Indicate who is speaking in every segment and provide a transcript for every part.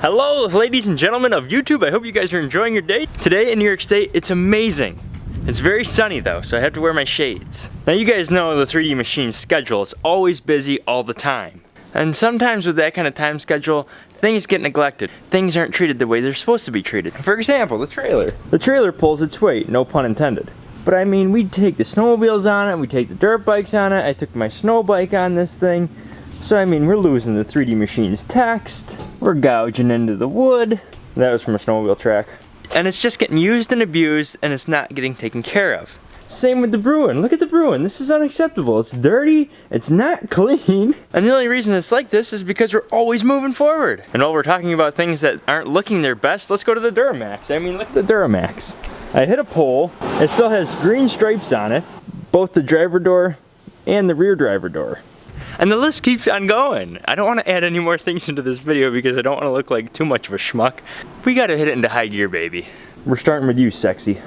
Speaker 1: Hello, ladies and gentlemen of YouTube. I hope you guys are enjoying your day. Today in New York State, it's amazing. It's very sunny though, so I have to wear my shades. Now you guys know the 3D Machine schedule. It's always busy all the time. And sometimes with that kind of time schedule, things get neglected. Things aren't treated the way they're supposed to be treated. For example, the trailer. The trailer pulls its weight, no pun intended. But I mean, we take the snowmobiles on it, we take the dirt bikes on it, I took my snow bike on this thing. So I mean, we're losing the 3D Machine's text, we're gouging into the wood. That was from a snowmobile track. And it's just getting used and abused and it's not getting taken care of. Same with the Bruin. Look at the Bruin. This is unacceptable. It's dirty. It's not clean. And the only reason it's like this is because we're always moving forward. And while we're talking about things that aren't looking their best, let's go to the Duramax. I mean, look at the Duramax. I hit a pole. It still has green stripes on it. Both the driver door and the rear driver door. And the list keeps on going. I don't want to add any more things into this video because I don't want to look like too much of a schmuck. We got to hit it into high gear, baby. We're starting with you, sexy.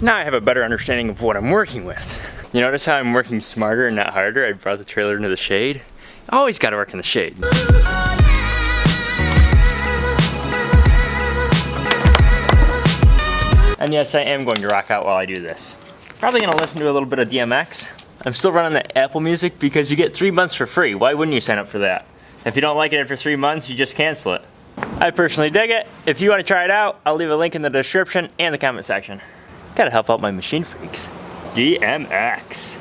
Speaker 1: Now I have a better understanding of what I'm working with. You notice how I'm working smarter and not harder? I brought the trailer into the shade. Always gotta work in the shade. And yes, I am going to rock out while I do this. Probably gonna listen to a little bit of DMX. I'm still running the Apple Music because you get three months for free. Why wouldn't you sign up for that? If you don't like it after three months, you just cancel it. I personally dig it. If you want to try it out, I'll leave a link in the description and the comment section. Gotta help out my machine freaks. DMX.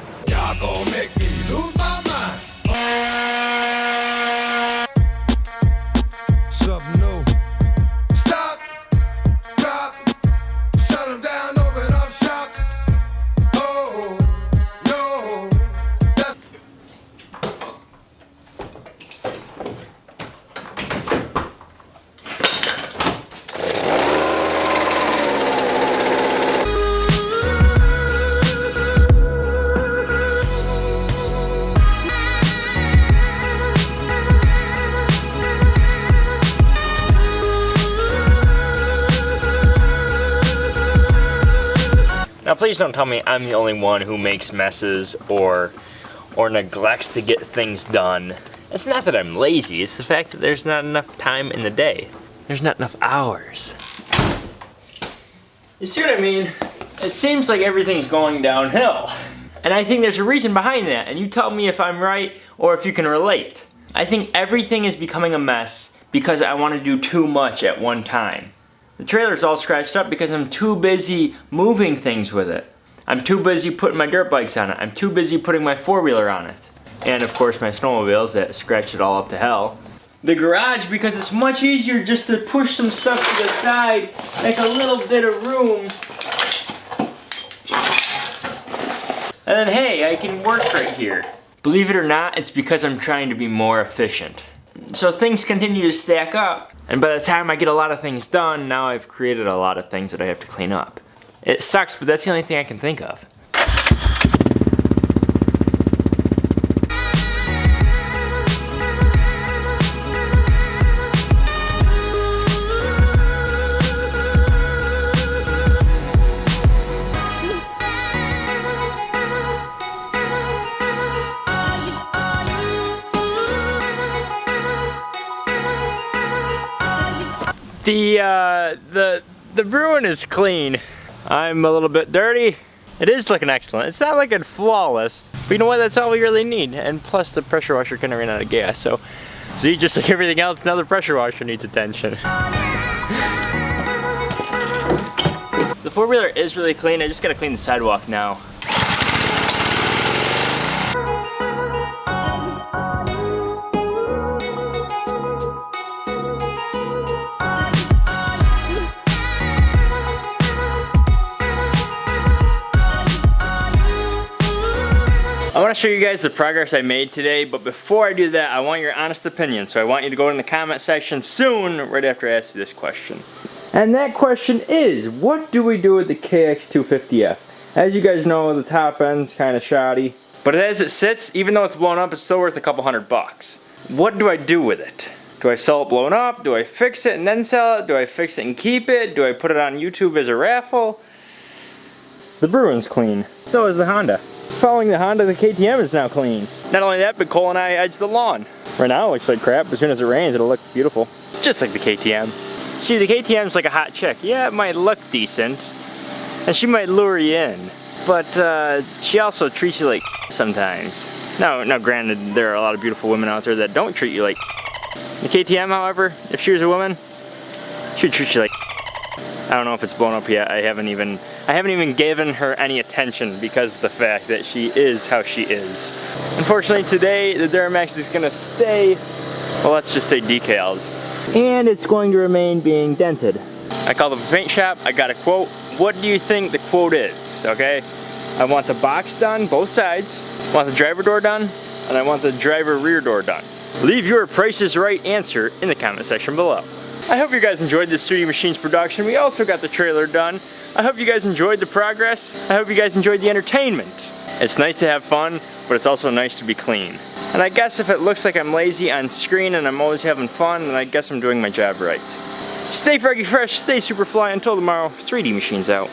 Speaker 1: Please don't tell me I'm the only one who makes messes or or neglects to get things done. It's not that I'm lazy, it's the fact that there's not enough time in the day. There's not enough hours. You see what I mean? It seems like everything's going downhill. And I think there's a reason behind that, and you tell me if I'm right or if you can relate. I think everything is becoming a mess because I want to do too much at one time. The trailer's all scratched up because I'm too busy moving things with it. I'm too busy putting my dirt bikes on it. I'm too busy putting my four-wheeler on it. And of course my snowmobiles that scratched it all up to hell. The garage because it's much easier just to push some stuff to the side, make a little bit of room. And then hey, I can work right here. Believe it or not, it's because I'm trying to be more efficient. So things continue to stack up, and by the time I get a lot of things done, now I've created a lot of things that I have to clean up. It sucks, but that's the only thing I can think of. The, uh, the, the Bruin is clean. I'm a little bit dirty. It is looking excellent. It's not looking flawless, but you know what? That's all we really need. And plus the pressure washer kind of ran out of gas, so see, just like everything else, another pressure washer needs attention. the four-wheeler is really clean. I just gotta clean the sidewalk now. Want to show you guys the progress I made today, but before I do that, I want your honest opinion. So I want you to go in the comment section soon, right after I ask you this question. And that question is, what do we do with the KX250F? As you guys know, the top end's kind of shoddy. But as it sits, even though it's blown up, it's still worth a couple hundred bucks. What do I do with it? Do I sell it blown up? Do I fix it and then sell it? Do I fix it and keep it? Do I put it on YouTube as a raffle? The Bruin's clean. So is the Honda. Following the Honda, the KTM is now clean. Not only that, but Cole and I edged the lawn. Right now it looks like crap, but as soon as it rains, it'll look beautiful. Just like the KTM. See, the KTM's like a hot chick. Yeah, it might look decent, and she might lure you in, but uh, she also treats you like sometimes. Now, now granted, there are a lot of beautiful women out there that don't treat you like The KTM, however, if she was a woman, she would treat you like I don't know if it's blown up yet. I haven't even I haven't even given her any attention because of the fact that she is how she is. Unfortunately today the Duramax is gonna stay, well let's just say decaled. And it's going to remain being dented. I called up a paint shop, I got a quote. What do you think the quote is, okay? I want the box done, both sides. I want the driver door done, and I want the driver rear door done. Leave your Price is Right answer in the comment section below. I hope you guys enjoyed this 3D Machines production. We also got the trailer done. I hope you guys enjoyed the progress. I hope you guys enjoyed the entertainment. It's nice to have fun, but it's also nice to be clean. And I guess if it looks like I'm lazy on screen and I'm always having fun, then I guess I'm doing my job right. Stay froggy fresh, stay super fly until tomorrow. 3D Machines out.